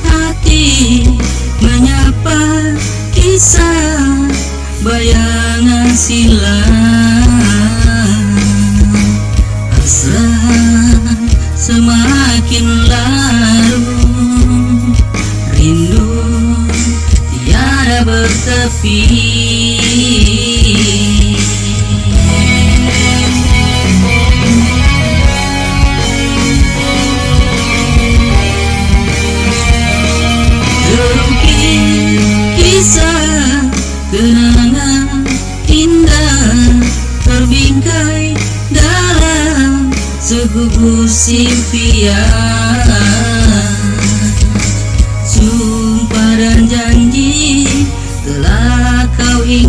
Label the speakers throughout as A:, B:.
A: Hati menyapa kisah bayangan silam. Asal semakin larut. Rindu tiada bertepi. Terbingkai dalam segugus impian Sumpah dan janji telah kau ingkari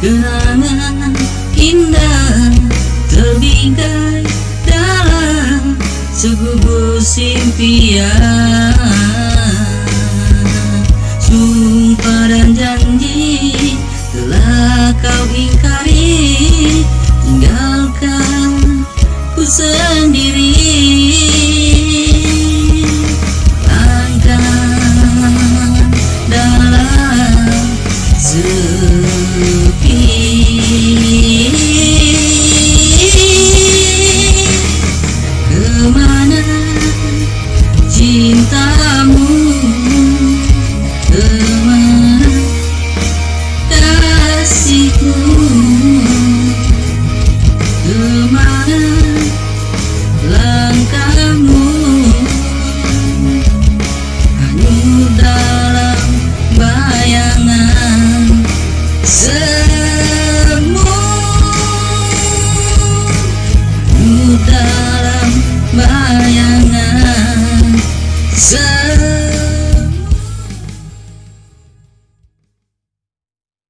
A: kenangan indah Terbingkai dalam segugus impian Sumpah dan janji cinta.